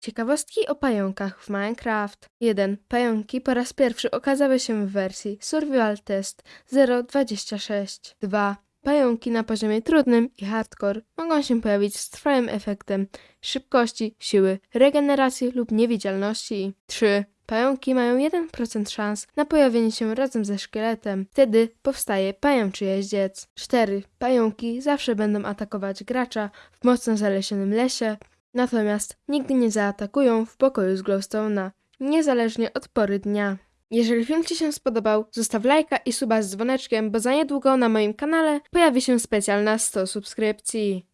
Ciekawostki o pająkach w Minecraft. 1. Pająki po raz pierwszy okazały się w wersji Survival Test 0.26. 2. Pająki na poziomie trudnym i hardcore mogą się pojawić z trwałym efektem szybkości, siły, regeneracji lub niewidzialności. 3. Pająki mają 1% szans na pojawienie się razem ze szkieletem. Wtedy powstaje pajęczy jeździec. 4. Pająki zawsze będą atakować gracza w mocno zalesionym lesie, natomiast nigdy nie zaatakują w pokoju z glowstone'a, niezależnie od pory dnia. Jeżeli film Ci się spodobał, zostaw lajka i suba z dzwoneczkiem, bo za niedługo na moim kanale pojawi się specjalna 100 subskrypcji.